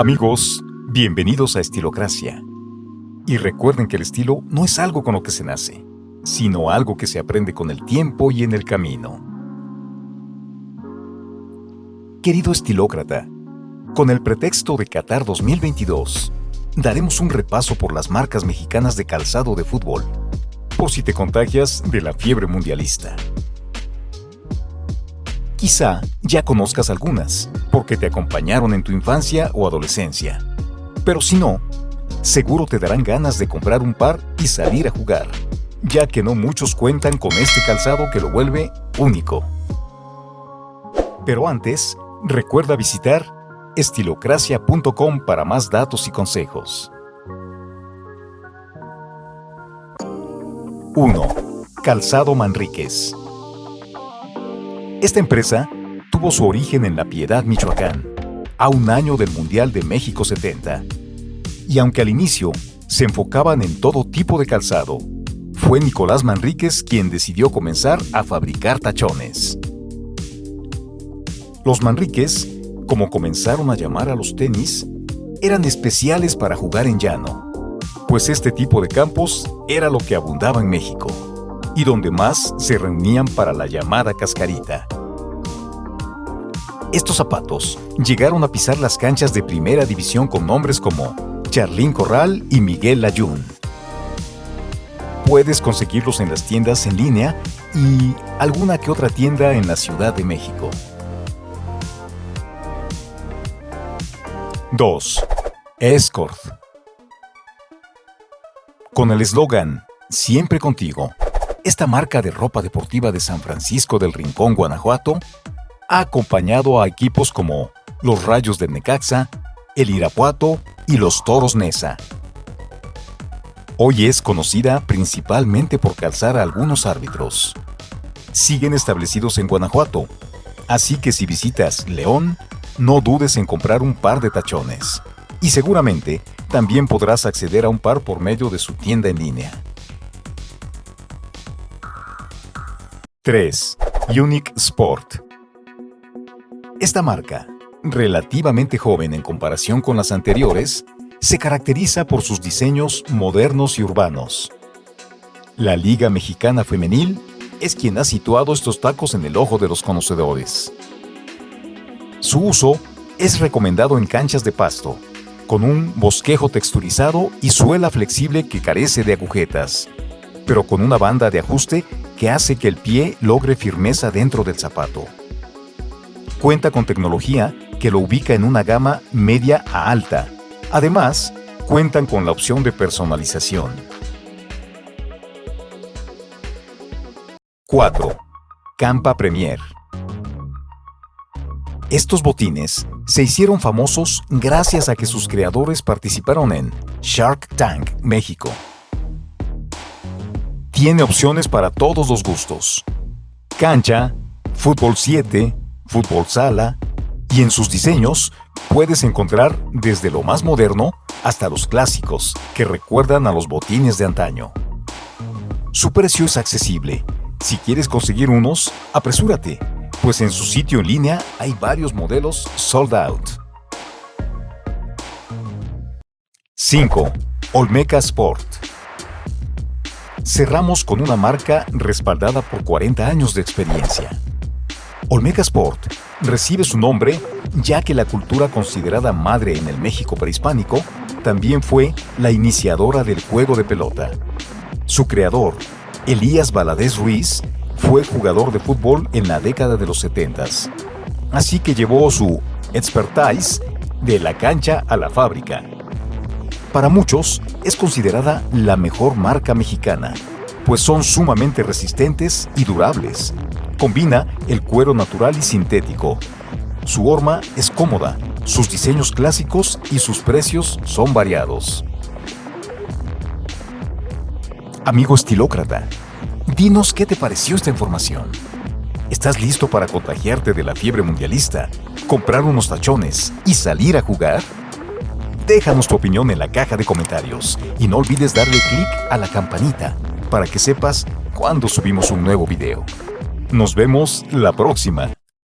Amigos, bienvenidos a Estilocracia. Y recuerden que el estilo no es algo con lo que se nace, sino algo que se aprende con el tiempo y en el camino. Querido estilócrata, con el pretexto de Qatar 2022, daremos un repaso por las marcas mexicanas de calzado de fútbol, por si te contagias de la fiebre mundialista. Quizá ya conozcas algunas, porque te acompañaron en tu infancia o adolescencia. Pero si no, seguro te darán ganas de comprar un par y salir a jugar, ya que no muchos cuentan con este calzado que lo vuelve único. Pero antes, recuerda visitar estilocracia.com para más datos y consejos. 1. Calzado Manríquez esta empresa tuvo su origen en La Piedad, Michoacán, a un año del Mundial de México 70. Y aunque al inicio se enfocaban en todo tipo de calzado, fue Nicolás Manríquez quien decidió comenzar a fabricar tachones. Los Manríquez, como comenzaron a llamar a los tenis, eran especiales para jugar en llano, pues este tipo de campos era lo que abundaba en México y donde más se reunían para la llamada cascarita. Estos zapatos llegaron a pisar las canchas de primera división con nombres como Charlín Corral y Miguel Layún. Puedes conseguirlos en las tiendas en línea y alguna que otra tienda en la Ciudad de México. 2. Escort Con el eslogan Siempre contigo, esta marca de ropa deportiva de San Francisco del Rincón, Guanajuato, ha acompañado a equipos como los Rayos de Necaxa, el Irapuato y los Toros Nesa. Hoy es conocida principalmente por calzar a algunos árbitros. Siguen establecidos en Guanajuato, así que si visitas León, no dudes en comprar un par de tachones. Y seguramente también podrás acceder a un par por medio de su tienda en línea. 3. Unique Sport Esta marca, relativamente joven en comparación con las anteriores, se caracteriza por sus diseños modernos y urbanos. La Liga Mexicana Femenil es quien ha situado estos tacos en el ojo de los conocedores. Su uso es recomendado en canchas de pasto, con un bosquejo texturizado y suela flexible que carece de agujetas, pero con una banda de ajuste que hace que el pie logre firmeza dentro del zapato. Cuenta con tecnología que lo ubica en una gama media a alta. Además, cuentan con la opción de personalización. 4. Campa Premier Estos botines se hicieron famosos gracias a que sus creadores participaron en Shark Tank México tiene opciones para todos los gustos. Cancha, fútbol 7, fútbol sala, y en sus diseños puedes encontrar desde lo más moderno hasta los clásicos que recuerdan a los botines de antaño. Su precio es accesible. Si quieres conseguir unos, apresúrate, pues en su sitio en línea hay varios modelos sold out. 5. Olmeca Sport cerramos con una marca respaldada por 40 años de experiencia. Olmeca Sport recibe su nombre ya que la cultura considerada madre en el México prehispánico también fue la iniciadora del juego de pelota. Su creador, Elías Valadez Ruiz, fue jugador de fútbol en la década de los 70. Así que llevó su expertise de la cancha a la fábrica para muchos, es considerada la mejor marca mexicana, pues son sumamente resistentes y durables. Combina el cuero natural y sintético. Su horma es cómoda, sus diseños clásicos y sus precios son variados. Amigo estilócrata, dinos qué te pareció esta información. ¿Estás listo para contagiarte de la fiebre mundialista, comprar unos tachones y salir a jugar? Déjanos tu opinión en la caja de comentarios y no olvides darle clic a la campanita para que sepas cuando subimos un nuevo video. Nos vemos la próxima.